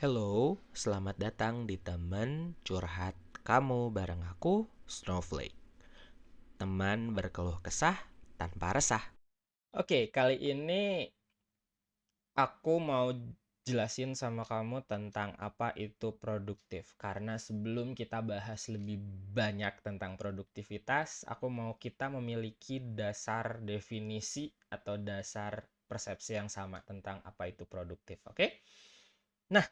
Hello, selamat datang di teman curhat kamu bareng aku, Snowflake. Teman berkeluh kesah tanpa resah. Oke, kali ini aku mau jelasin sama kamu tentang apa itu produktif. Karena sebelum kita bahas lebih banyak tentang produktivitas, aku mau kita memiliki dasar definisi atau dasar persepsi yang sama tentang apa itu produktif. Oke? Nah,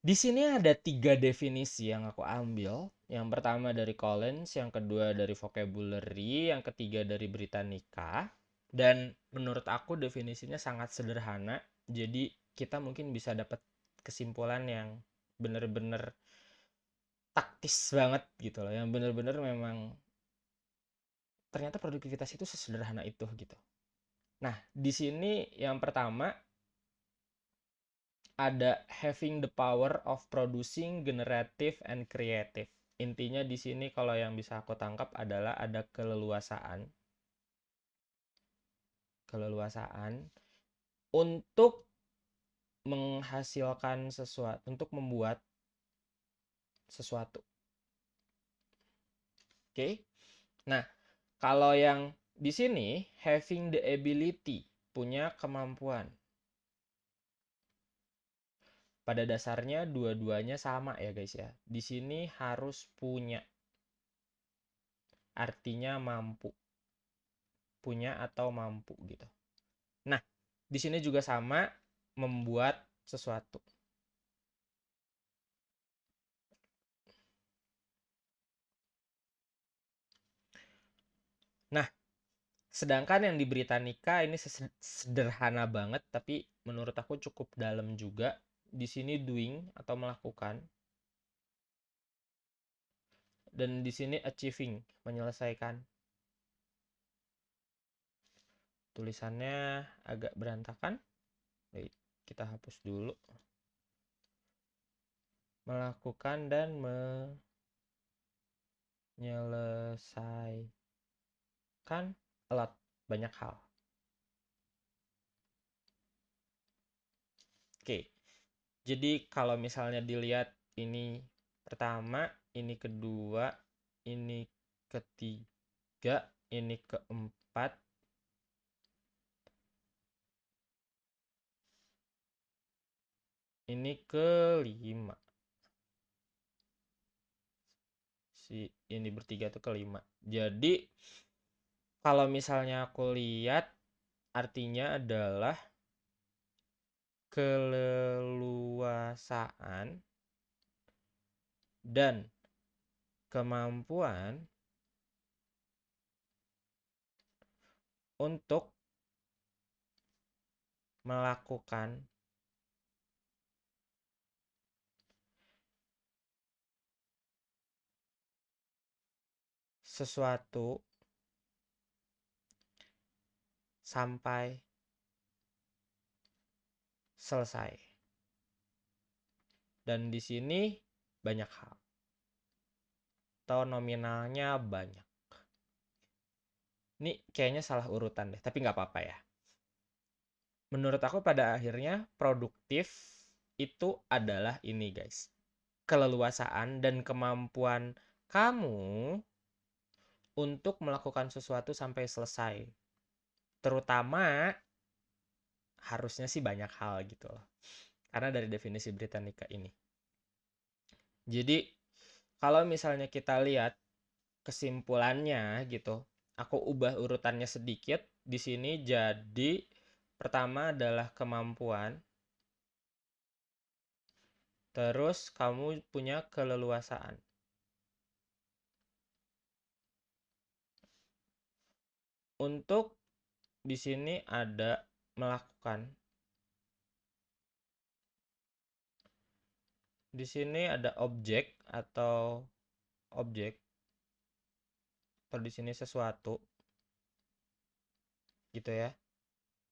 di sini ada tiga definisi yang aku ambil. Yang pertama dari Collins, yang kedua dari Vocabulary, yang ketiga dari Britannica. Dan menurut aku definisinya sangat sederhana. Jadi kita mungkin bisa dapat kesimpulan yang benar-benar taktis banget gitu loh. Yang benar-benar memang ternyata produktivitas itu sesederhana itu gitu. Nah, di sini yang pertama ada having the power of producing generative and creative. Intinya di sini kalau yang bisa aku tangkap adalah ada keleluasaan. Keleluasaan untuk menghasilkan sesuatu, untuk membuat sesuatu. Oke. Okay? Nah, kalau yang di sini having the ability, punya kemampuan pada dasarnya dua-duanya sama ya guys ya. Di sini harus punya. Artinya mampu. Punya atau mampu gitu. Nah, di sini juga sama membuat sesuatu. Nah, sedangkan yang di Britannica ini sederhana banget tapi menurut aku cukup dalam juga di sini doing atau melakukan. Dan di sini achieving menyelesaikan. Tulisannya agak berantakan. Baik, kita hapus dulu. Melakukan dan menyelesaikan a lot banyak hal. Oke. Jadi kalau misalnya dilihat ini pertama, ini kedua, ini ketiga, ini keempat, ini kelima. Si ini bertiga tuh kelima. Jadi kalau misalnya aku lihat artinya adalah keleluasaan dan kemampuan untuk melakukan sesuatu sampai selesai. Dan di sini banyak hal. Atau nominalnya banyak. Ini kayaknya salah urutan deh, tapi nggak apa-apa ya. Menurut aku pada akhirnya produktif itu adalah ini guys. Keleluasaan dan kemampuan kamu untuk melakukan sesuatu sampai selesai. Terutama harusnya sih banyak hal gitu loh. Karena dari definisi Britannica ini. Jadi kalau misalnya kita lihat kesimpulannya gitu, aku ubah urutannya sedikit di sini jadi pertama adalah kemampuan Terus kamu punya keleluasaan. Untuk di sini ada melakukan. Di sini ada objek atau objek. Atau di sini sesuatu. Gitu ya.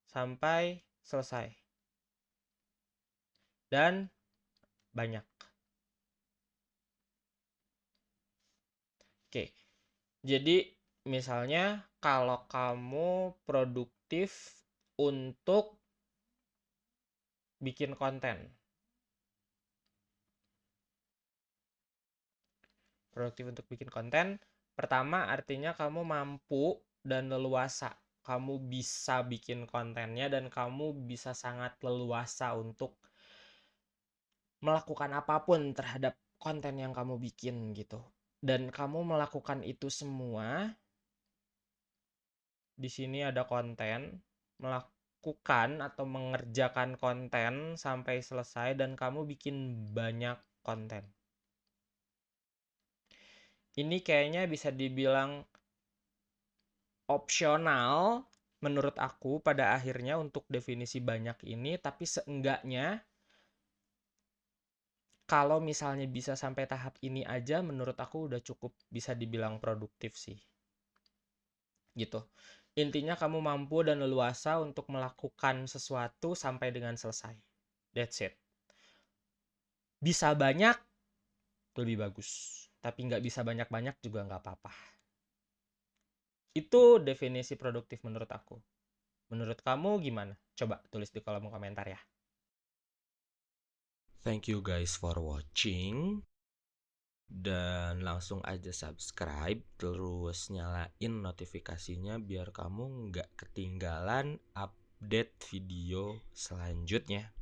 Sampai selesai. Dan banyak. Oke. Jadi misalnya kalau kamu produktif untuk bikin konten. Produktif untuk bikin konten, pertama artinya kamu mampu dan leluasa. Kamu bisa bikin kontennya dan kamu bisa sangat leluasa untuk melakukan apa pun terhadap konten yang kamu bikin gitu. Dan kamu melakukan itu semua di sini ada konten melakukan atau mengerjakan konten sampai selesai dan kamu bikin banyak konten? Ini kayaknya bisa dibilang opsional menurut aku pada akhirnya untuk definisi banyak ini tapi seenggaknya kalau misalnya bisa sampai tahap ini aja menurut aku udah cukup bisa dibilang produktif sih. Gitu intinya kamu mampu dan leluasa untuk melakukan sesuatu sampai dengan selesai. That's it. Bisa banyak lebih bagus. Tapi nggak bisa banyak-banyak juga nggak apa-apa. Itu definisi produktif menurut aku. Menurut kamu gimana? Coba tulis di kolom komentar ya. Thank you guys for watching dan langsung aja subscribe terus nyalain notifikasinya biar kamu nggak ketinggalan update video selanjutnya.